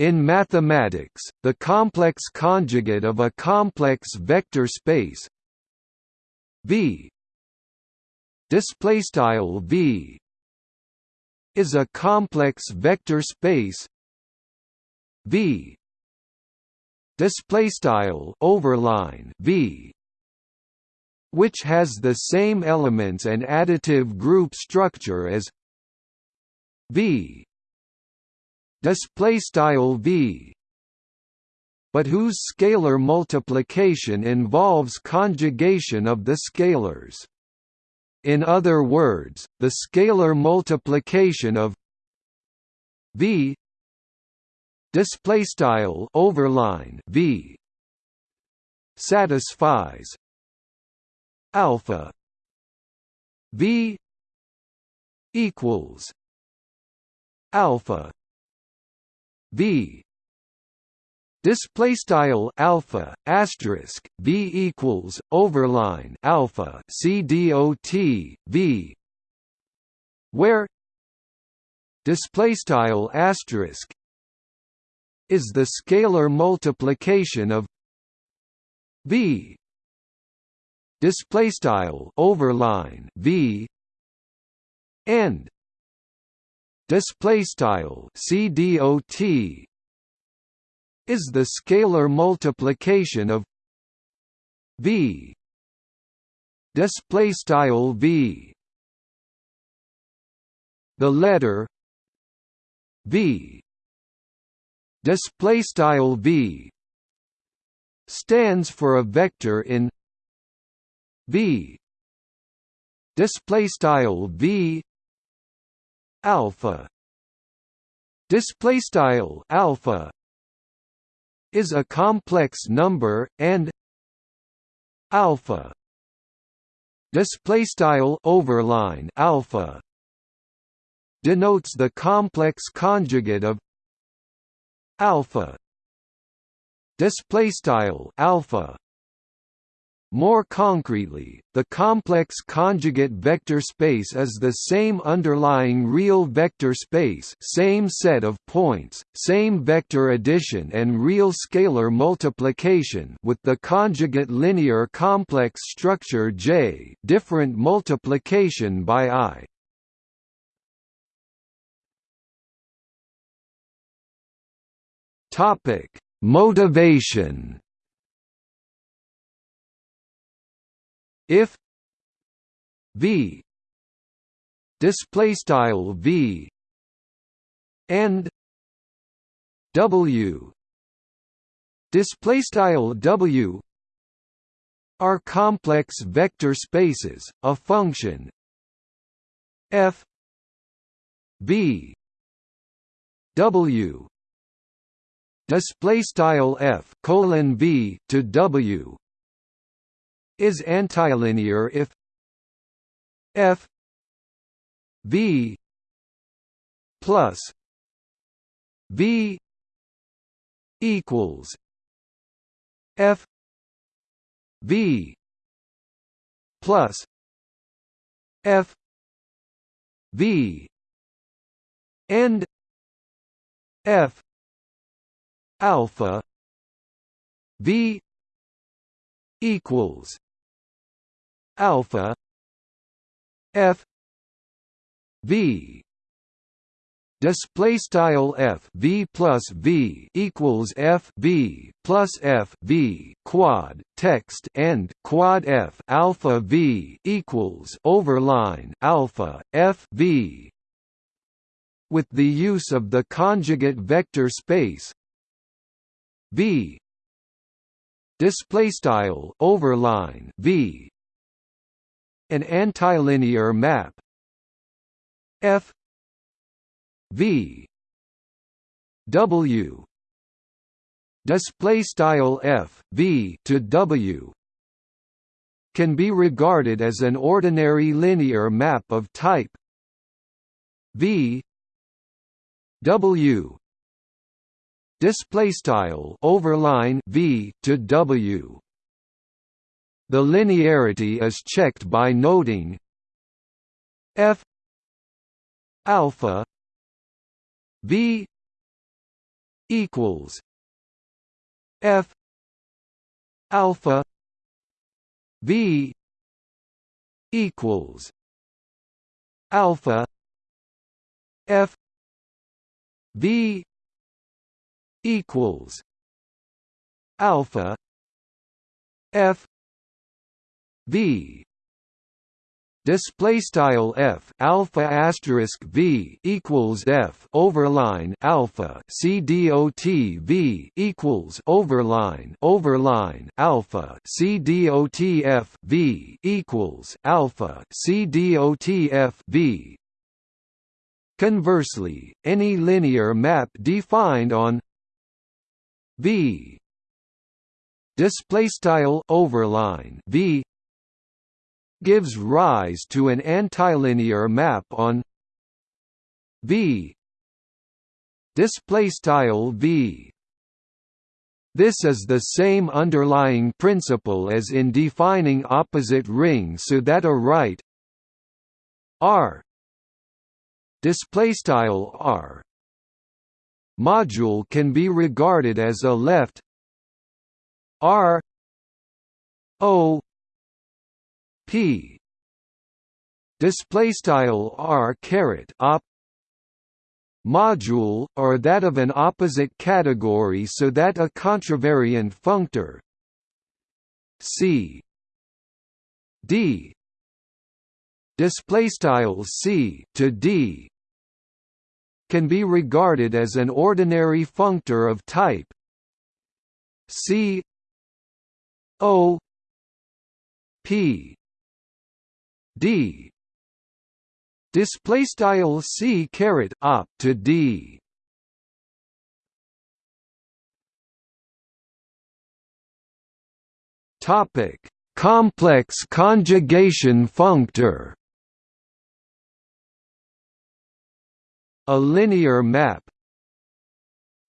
In mathematics, the complex conjugate of a complex vector space V display style V is a complex vector space V display style overline V which has the same elements and additive group structure as V display style V. But whose scalar multiplication involves conjugation of the scalars. In other words the scalar multiplication of V. Display style overline V. satisfies alpha V equals alpha V. Display style alpha asterisk V equals overline alpha C dot V. Where display style asterisk is the scalar multiplication of V. Display style overline V. And display style CDOT is the scalar multiplication of V. Display style V. The letter V. Display style V stands for a vector in V. Display style V alpha. Display style alpha is a complex number and alpha. Display style overline alpha denotes the complex conjugate of alpha. Display style alpha more concretely, the complex conjugate vector space is the same underlying real vector space same set of points, same vector addition and real scalar multiplication with the conjugate linear complex structure J different multiplication by I. Topic: Motivation if v display style v and w display style w are complex vector spaces a function f v w display style f colon v to w is antilinear if f v plus v equals f v plus f v and f alpha v equals alpha f v. Display style f v plus v equals f v plus f v. Quad text end quad f alpha v equals overline alpha f v. With the use of the conjugate vector space v. Display style overline v an antilinear map. F v w display style f v to w can be regarded as an ordinary linear map of type v w display style overline v to w the linearity is checked by noting f alpha v equals F alpha V equals alpha F V equals alpha F V. Display style f alpha asterisk v equals f overline alpha c dot v equals overline overline alpha c dot f v equals alpha c dot f v. Conversely any linear map defined on v. Display style overline v gives rise to an antilinear map on V. Display V. This is the same underlying principle as in defining opposite rings so that a right R. Display style R. module can be regarded as a left R O p. Display style r caret op module or that of an opposite category so that a contravariant functor c. D. Display style c to d can be regarded as an ordinary functor of type c o p d. Display style c caret op to d. Topic. Complex conjugation functor. A linear map.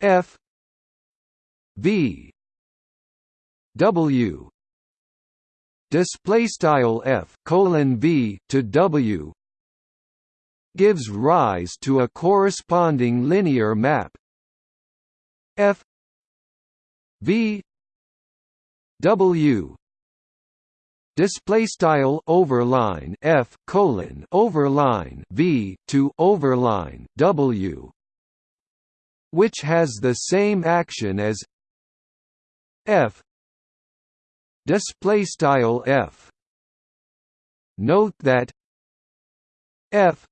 F. V. W display style f colon v to w gives rise to a corresponding linear map. F v w display style overline f colon overline v to overline w which has the same action as f display style f. Note that f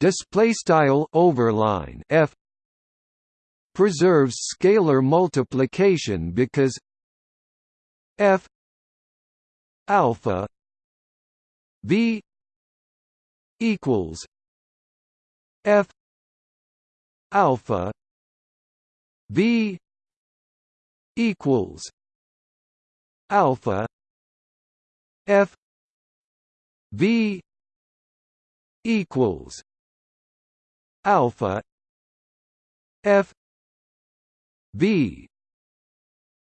display style overline f preserves scalar multiplication because f alpha v equals f alpha v equals alpha f v equals alpha f v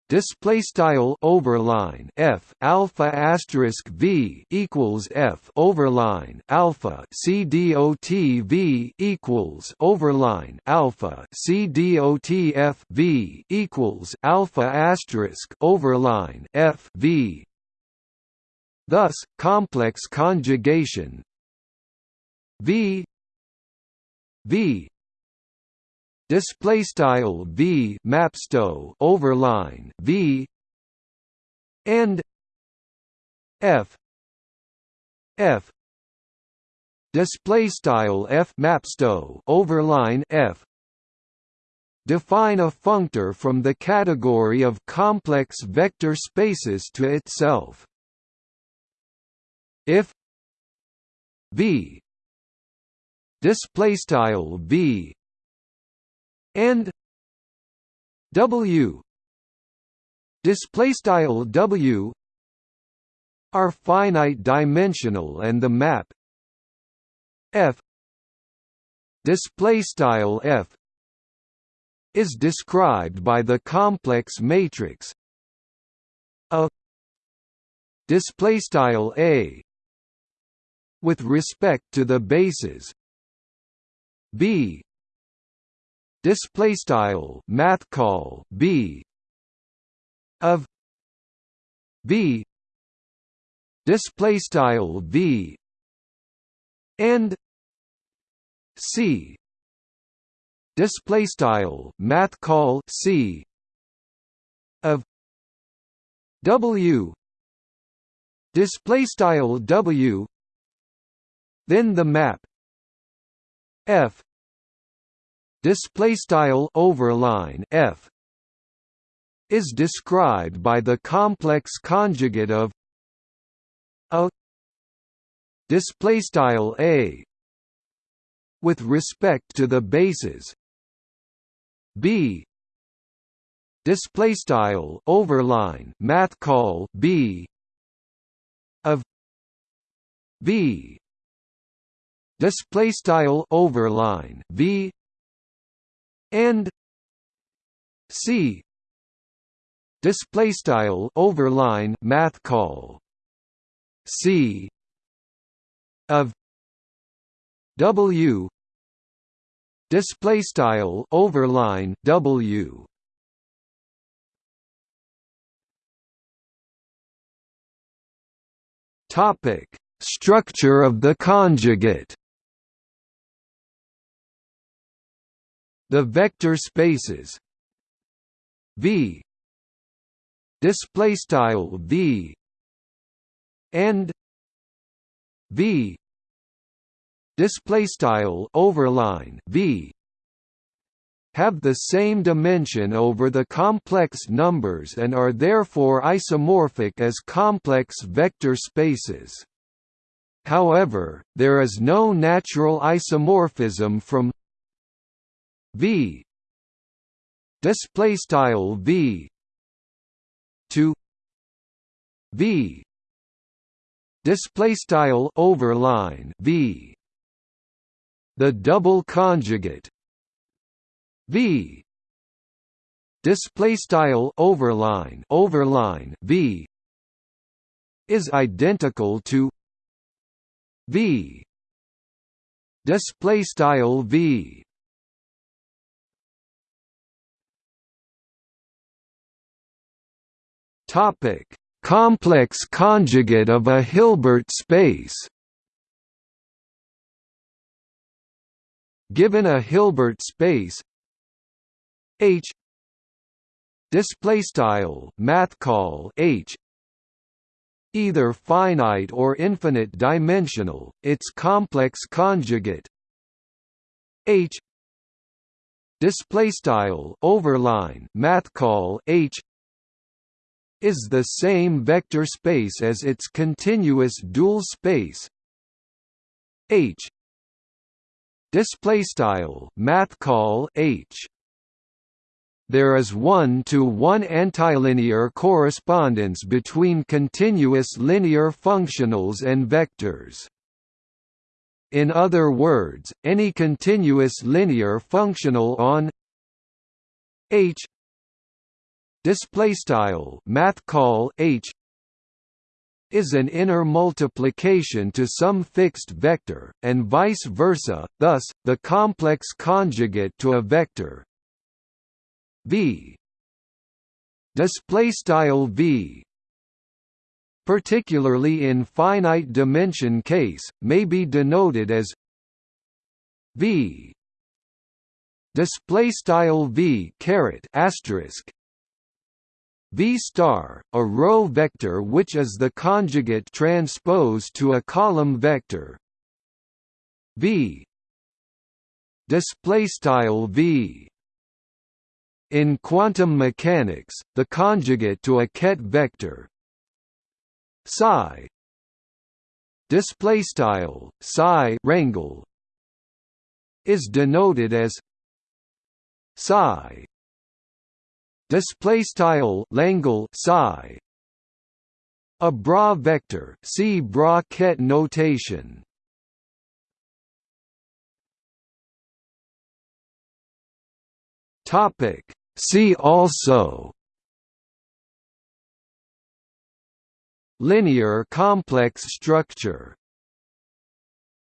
display style overline f alpha asterisk v equals f overline alpha c dot v equals overline alpha c dot f v equals alpha asterisk overline f v. Thus complex conjugation v v display style v mapsto overline v and f f. Display style f mapsto overline f. Define a functor from the category of complex vector spaces to itself. If v display style v and W. Display style W are finite dimensional and the map F display style F is described by the complex matrix A display style A with respect to the bases B display style math call b of v display style v and c display style math call c of w display style w then the map f display style overline f is described by the complex conjugate of a display style a with respect to the bases b display style overline math call b of v display style overline v and c. Display style overline math call. C. Of w. Display style overline w. Topic structure of the conjugate the vector spaces. V. Display style v. And v. Display style overline v. Have the same dimension over the complex numbers and are therefore isomorphic as complex vector spaces. However, there is no natural isomorphism from v. Display style v. To v. Display style overline v. The double conjugate v. Display style overline overline v. Is identical to v. Display style v topic. Complex conjugate of a hilbert space given a hilbert space H display style math call H either finite or infinite dimensional its complex conjugate H display style overline math call H is the same vector space as its continuous dual space. H. Display style math call H. There is one-to-one -one antilinear correspondence between continuous linear functionals and vectors. In other words, any continuous linear functional on H display style math call H is an inner multiplication to some fixed vector, and vice versa, thus, the complex conjugate to a vector. V display style v particularly in finite dimension case may be denoted as v display style v caret asterisk v star a row vector which is the conjugate transpose to a column vector. V. Display style v. In quantum mechanics, the conjugate to a ket vector. Psi. Display style psi rangle is denoted as psi display style langle psi. A bra vector see bra ket notation. Topic See also. Linear complex structure